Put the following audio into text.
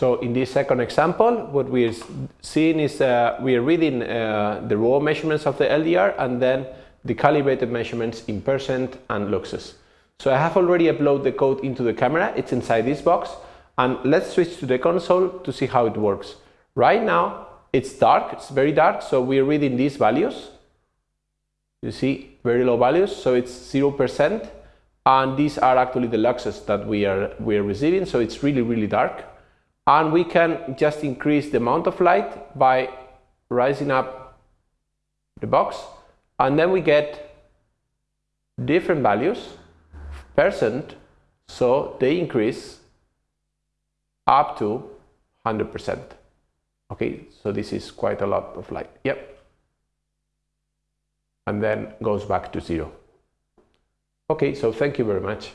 So in this second example, what we're seeing is uh, we're reading uh, the raw measurements of the LDR and then the calibrated measurements in percent and luxes. So I have already uploaded the code into the camera, it's inside this box, and let's switch to the console to see how it works. Right now, it's dark, it's very dark, so we're reading these values. You see, very low values, so it's 0%, and these are actually the luxes that we are, we are receiving, so it's really, really dark and we can just increase the amount of light by rising up the box. And then we get different values percent. So they increase up to 100% okay so this is quite a lot of light. Yep. And then goes back to zero. Okay so thank you very much